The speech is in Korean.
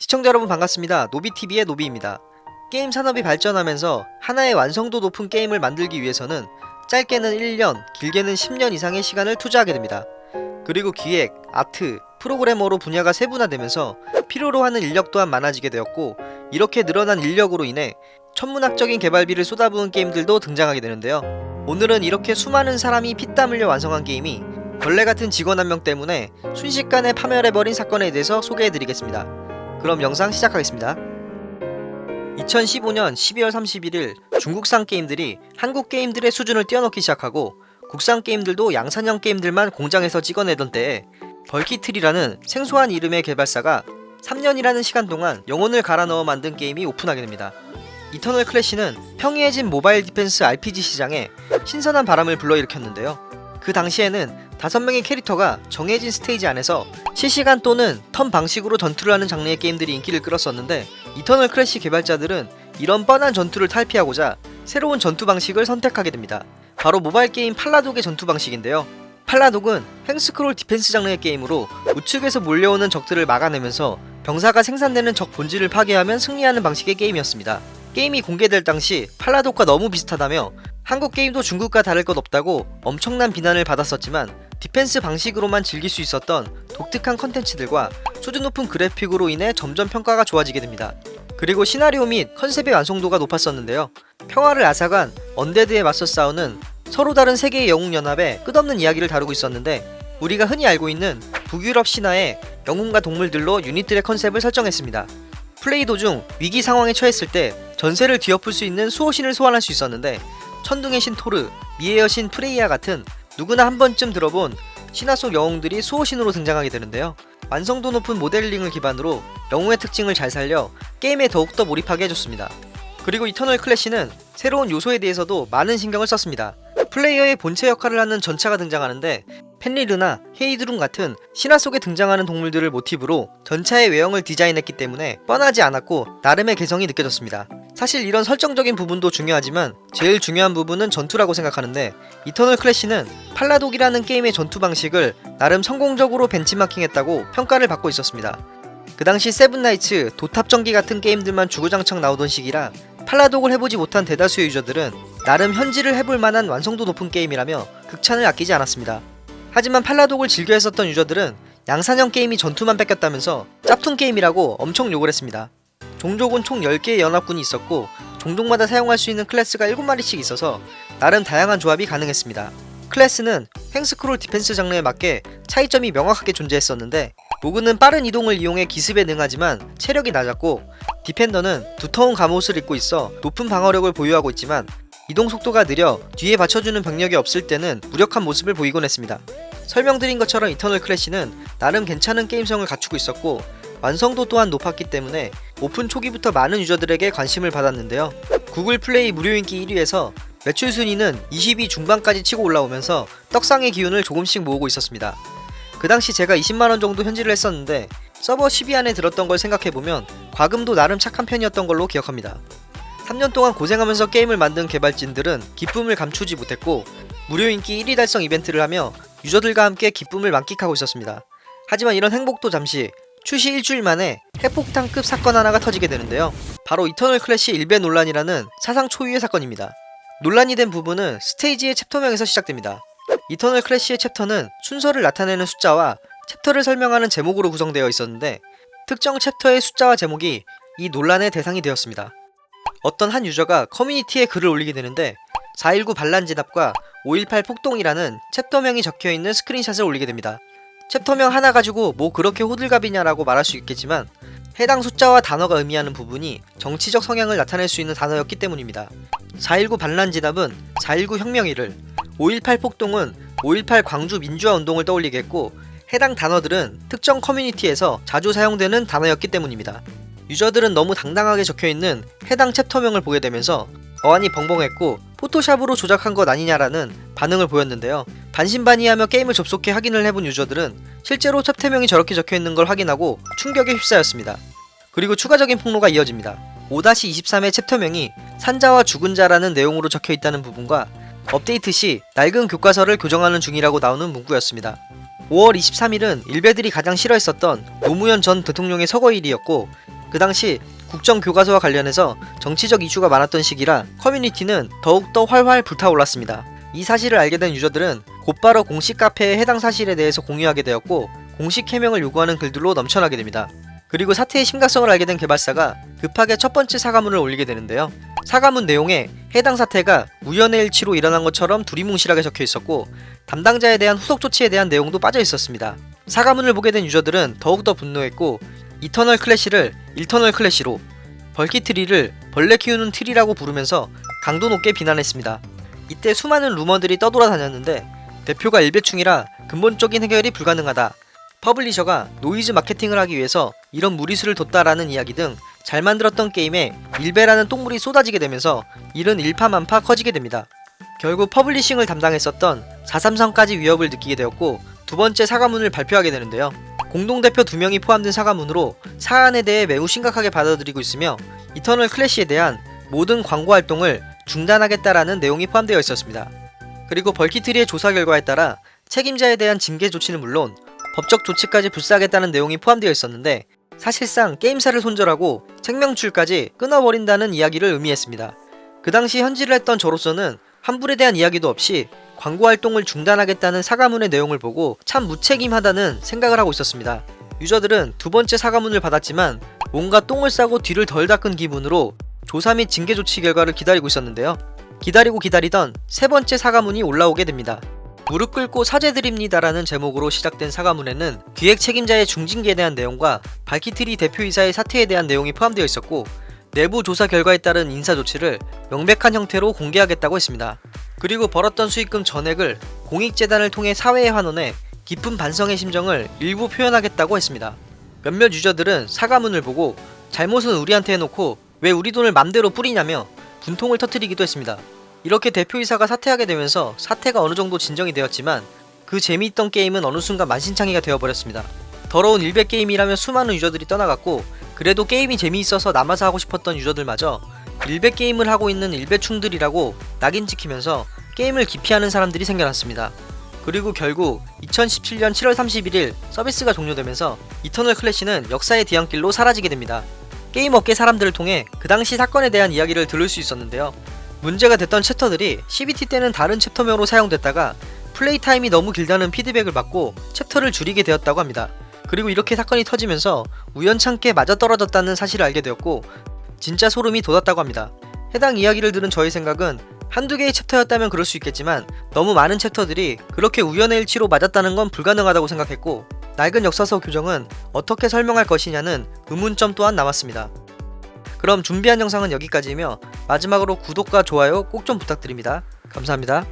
시청자 여러분 반갑습니다. 노비TV의 노비입니다. 게임 산업이 발전하면서 하나의 완성도 높은 게임을 만들기 위해서는 짧게는 1년, 길게는 10년 이상의 시간을 투자하게 됩니다. 그리고 기획, 아트, 프로그래머로 분야가 세분화되면서 필요로 하는 인력 또한 많아지게 되었고 이렇게 늘어난 인력으로 인해 천문학적인 개발비를 쏟아부은 게임들도 등장하게 되는데요. 오늘은 이렇게 수많은 사람이 피땀 흘려 완성한 게임이 벌레 같은 직원 한 명 때문에 순식간에 파멸해버린 사건에 대해서 소개해드리겠습니다. 그럼 영상 시작하겠습니다. 2015년 12월 31일 중국산 게임들이 한국 게임들의 수준을 뛰어넘기 시작하고 국산 게임들도 양산형 게임들만 공장에서 찍어내던 때에 벌키트리라는 생소한 이름의 개발사가 3년이라는 시간 동안 영혼을 갈아 넣어 만든 게임이 오픈하게 됩니다. 이터널 클래시는 평이해진 모바일 디펜스 RPG 시장에 신선한 바람을 불러일으켰는데요. 그 당시에는 5명의 캐릭터가 정해진 스테이지 안에서 실시간 또는 턴 방식으로 전투를 하는 장르의 게임들이 인기를 끌었었는데 이터널 클래시 개발자들은 이런 뻔한 전투를 탈피하고자 새로운 전투 방식을 선택하게 됩니다. 바로 모바일 게임 팔라독의 전투 방식인데요. 팔라독은 횡스크롤 디펜스 장르의 게임으로 우측에서 몰려오는 적들을 막아내면서 병사가 생산되는 적 본진을 파괴하면 승리하는 방식의 게임이었습니다. 게임이 공개될 당시 팔라독과 너무 비슷하다며 한국 게임도 중국과 다를 것 없다고 엄청난 비난을 받았었지만 디펜스 방식으로만 즐길 수 있었던 독특한 컨텐츠들과 수준 높은 그래픽으로 인해 점점 평가가 좋아지게 됩니다. 그리고 시나리오 및 컨셉의 완성도가 높았었는데요. 평화를 앗아간 undead에 맞서 싸우는 서로 다른 세계의 영웅연합의 끝없는 이야기를 다루고 있었는데 우리가 흔히 알고 있는 북유럽 신화의 영웅과 동물들로 유닛들의 컨셉을 설정했습니다. 플레이 도중 위기 상황에 처했을 때 전세를 뒤엎을 수 있는 수호신을 소환할 수 있었는데 천둥의 신 토르, 미의 여신 프레이야 같은 누구나 한 번쯤 들어본 신화 속 영웅들이 수호신으로 등장하게 되는데요. 완성도 높은 모델링을 기반으로 영웅의 특징을 잘 살려 게임에 더욱더 몰입하게 해줬습니다. 그리고 이터널 클래시는 새로운 요소에 대해서도 많은 신경을 썼습니다. 플레이어의 본체 역할을 하는 전차가 등장하는데 펜리르나 헤이드룬 같은 신화 속에 등장하는 동물들을 모티브로 전차의 외형을 디자인했기 때문에 뻔하지 않았고 나름의 개성이 느껴졌습니다. 사실 이런 설정적인 부분도 중요하지만 제일 중요한 부분은 전투라고 생각하는데 이터널 클래시는 팔라독이라는 게임의 전투 방식을 나름 성공적으로 벤치마킹했다고 평가를 받고 있었습니다. 그 당시 세븐나이츠, 도탑전기 같은 게임들만 주구장창 나오던 시기라 팔라독을 해보지 못한 대다수의 유저들은 나름 현질을 해볼 만한 완성도 높은 게임이라며 극찬을 아끼지 않았습니다. 하지만 팔라독을 즐겨 했었던 유저들은 양산형 게임이 전투만 베꼈다면서 짭퉁 게임이라고 엄청 욕을 했습니다. 종족은 총 10개의 연합군이 있었고 종족마다 사용할 수 있는 클래스가 7마리씩 있어서 나름 다양한 조합이 가능했습니다. 클래스는 횡스크롤 디펜스 장르에 맞게 차이점이 명확하게 존재했었는데 rogue는 빠른 이동을 이용해 기습에 능하지만 체력이 낮았고 defender는 두터운 갑옷을 입고 있어 높은 방어력을 보유하고 있지만 이동 속도가 느려 뒤에 받쳐주는 병력이 없을 때는 무력한 모습을 보이곤 했습니다. 설명드린 것처럼 이터널 클래시는 나름 괜찮은 게임성을 갖추고 있었고 완성도 또한 높았기 때문에 오픈 초기부터 많은 유저들에게 관심을 받았는데요. 구글 플레이 무료 인기 1위에서 매출 순위는 20위 중반까지 치고 올라오면서 떡상의 기운을 조금씩 모으고 있었습니다. 그 당시 제가 20만원 정도 현질을 했었는데 서버 10위 안에 들었던 걸 생각해보면 과금도 나름 착한 편이었던 걸로 기억합니다. 3년 동안 고생하면서 게임을 만든 개발진들은 기쁨을 감추지 못했고 무료 인기 1위 달성 이벤트를 하며 유저들과 함께 기쁨을 만끽하고 있었습니다. 하지만 이런 행복도 잠시 출시 일주일 만에 핵폭탄급 사건 하나가 터지게 되는데요. 바로 이터널 클래시 일베 논란이라는 사상 초유의 사건입니다. 논란이 된 부분은 스테이지의 챕터명에서 시작됩니다. 이터널 클래시의 챕터는 순서를 나타내는 숫자와 챕터를 설명하는 제목으로 구성되어 있었는데 특정 챕터의 숫자와 제목이 이 논란의 대상이 되었습니다. 어떤 한 유저가 커뮤니티에 글을 올리게 되는데 419 반란 진압과 518 폭동이라는 챕터명이 적혀있는 스크린샷을 올리게 됩니다. 챕터명 하나 가지고 뭐 그렇게 호들갑이냐라고 말할 수 있겠지만 해당 숫자와 단어가 의미하는 부분이 정치적 성향을 나타낼 수 있는 단어였기 때문입니다. 419 반란 진압은 419 혁명일을, 518 폭동은 518 광주 민주화 운동을 떠올리게 했고 해당 단어들은 특정 커뮤니티에서 자주 사용되는 단어였기 때문입니다. 유저들은 너무 당당하게 적혀있는 해당 챕터명을 보게 되면서 어안이 벙벙했고 포토샵으로 조작한 것 아니냐라는 반응을 보였는데요. 반신반의하며 게임을 접속해 확인을 해본 유저들은 실제로 챕터명이 저렇게 적혀있는 걸 확인하고 충격에 휩싸였습니다. 그리고 추가적인 폭로가 이어집니다. 5-23의 챕터명이 산자와 죽은 자라는 내용으로 적혀있다는 부분과 업데이트 시 낡은 교과서를 교정하는 중이라고 나오는 문구였습니다. 5월 23일은 일베들이 가장 싫어했었던 노무현 전 대통령의 서거일이었고 그 당시 국정교과서와 관련해서 정치적 이슈가 많았던 시기라 커뮤니티는 더욱더 활활 불타올랐습니다. 이 사실을 알게 된 유저들은 곧바로 공식 카페에 해당 사실에 대해서 공유하게 되었고 공식 해명을 요구하는 글들로 넘쳐나게 됩니다. 그리고 사태의 심각성을 알게 된 개발사가 급하게 첫 번째 사과문을 올리게 되는데요. 사과문 내용에 해당 사태가 우연의 일치로 일어난 것처럼 두리뭉실하게 적혀 있었고 담당자에 대한 후속 조치에 대한 내용도 빠져 있었습니다. 사과문을 보게 된 유저들은 더욱더 분노했고 이터널 클래시를 일터널 클래시로 벌키 트리를 벌레 키우는 트리라고 부르면서 강도 높게 비난했습니다. 이때 수많은 루머들이 떠돌아다녔는데 대표가 일베충이라 근본적인 해결이 불가능하다. 퍼블리셔가 노이즈 마케팅을 하기 위해서 이런 무리수를 뒀다라는 이야기 등 잘 만들었던 게임에 일베라는 똥물이 쏟아지게 되면서 일은 일파만파 커지게 됩니다. 결국 퍼블리싱을 담당했었던 433까지 위협을 느끼게 되었고 두 번째 사과문을 발표하게 되는데요. 공동대표 두 명이 포함된 사과문으로 사안에 대해 매우 심각하게 받아들이고 있으며 이터널 클래시에 대한 모든 광고 활동을 중단하겠다라는 내용이 포함되어 있었습니다. 그리고 벌키트리의 조사 결과에 따라 책임자에 대한 징계 조치는 물론 법적 조치까지 불사하겠다는 내용이 포함되어 있었는데 사실상 게임사를 손절하고 생명줄까지 끊어버린다는 이야기를 의미했습니다. 그 당시 현질을 했던 저로서는 환불에 대한 이야기도 없이 광고 활동을 중단하겠다는 사과문의 내용을 보고 참 무책임하다는 생각을 하고 있었습니다. 유저들은 두 번째 사과문을 받았지만 뭔가 똥을 싸고 뒤를 덜 닦은 기분으로 조사 및 징계 조치 결과를 기다리고 있었는데요. 기다리고 기다리던 세 번째 사과문이 올라오게 됩니다. 무릎 꿇고 사죄드립니다라는 제목으로 시작된 사과문에는 기획 책임자의 중징계에 대한 내용과 발키트리 대표이사의 사퇴에 대한 내용이 포함되어 있었고 내부 조사 결과에 따른 인사 조치를 명백한 형태로 공개하겠다고 했습니다. 그리고 벌었던 수익금 전액을 공익재단을 통해 사회에 환원해 깊은 반성의 심정을 일부 표현하겠다고 했습니다. 몇몇 유저들은 사과문을 보고 잘못은 우리한테 해놓고 왜 우리 돈을 맘대로 뿌리냐며 분통을 터뜨리기도 했습니다. 이렇게 대표이사가 사퇴하게 되면서 사태가 어느 정도 진정이 되었지만 그 재미있던 게임은 어느 순간 만신창이가 되어버렸습니다. 더러운 일베 게임이라며 수많은 유저들이 떠나갔고 그래도 게임이 재미있어서 남아서 하고 싶었던 유저들마저 일베 게임을 하고 있는 일베충들이라고 낙인 찍히면서 게임을 기피하는 사람들이 생겨났습니다. 그리고 결국 2017년 7월 31일 서비스가 종료되면서 이터널 클래시는 역사의 뒤안길로 사라지게 됩니다. 게임 업계 사람들을 통해 그 당시 사건에 대한 이야기를 들을 수 있었는데요. 문제가 됐던 챕터들이 CBT 때는 다른 챕터명으로 사용됐다가 플레이 타임이 너무 길다는 피드백을 받고 챕터를 줄이게 되었다고 합니다. 그리고 이렇게 사건이 터지면서 우연찮게 맞아떨어졌다는 사실을 알게 되었고 진짜 소름이 돋았다고 합니다. 해당 이야기를 들은 저의 생각은 한두 개의 챕터였다면 그럴 수 있겠지만 너무 많은 챕터들이 그렇게 우연의 일치로 맞았다는 건 불가능하다고 생각했고 낡은 역사서 교정은 어떻게 설명할 것이냐는 의문점 또한 남았습니다. 그럼 준비한 영상은 여기까지이며 마지막으로 구독과 좋아요 꼭 좀 부탁드립니다. 감사합니다.